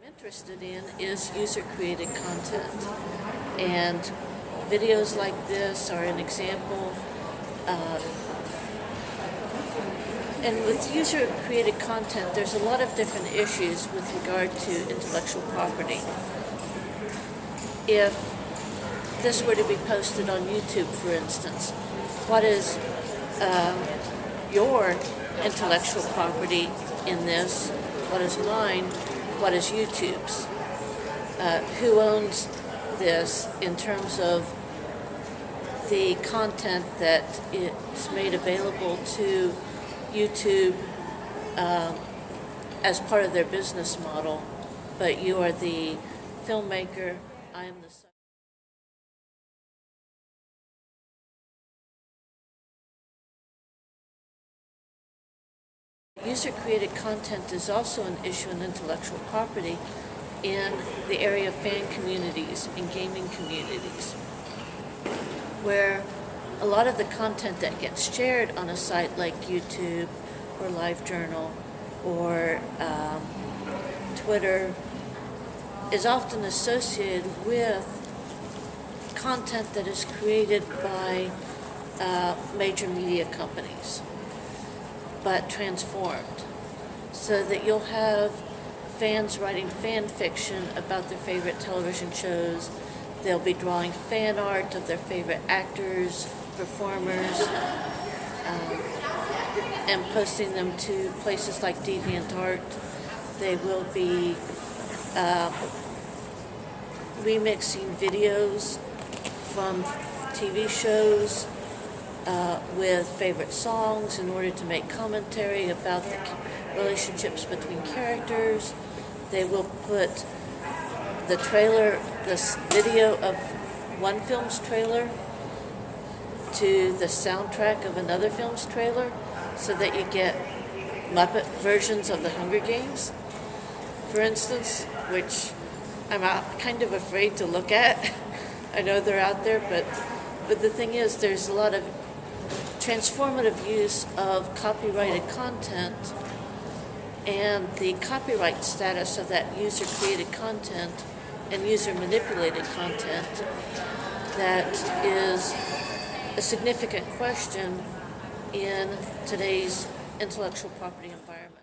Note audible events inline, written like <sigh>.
I'm interested in is user-created content. And videos like this are an example. Uh, and with user-created content, there's a lot of different issues with regard to intellectual property. If this were to be posted on YouTube, for instance, what is um, your intellectual property in this? What is mine? What is YouTube's? Uh, who owns this in terms of the content that is made available to YouTube um, as part of their business model, but you are the filmmaker, I am the User-created content is also an issue in intellectual property in the area of fan communities and gaming communities, where a lot of the content that gets shared on a site like YouTube or LiveJournal or um, Twitter is often associated with content that is created by uh, major media companies but transformed so that you'll have fans writing fan fiction about their favorite television shows. They'll be drawing fan art of their favorite actors, performers, um, and posting them to places like DeviantArt. They will be uh, remixing videos from TV shows uh, with favorite songs in order to make commentary about the relationships between characters. They will put the trailer, this video of one film's trailer to the soundtrack of another film's trailer so that you get Muppet versions of the Hunger Games, for instance, which I'm kind of afraid to look at. <laughs> I know they're out there, but but the thing is, there's a lot of transformative use of copyrighted content and the copyright status of that user created content and user manipulated content that is a significant question in today's intellectual property environment.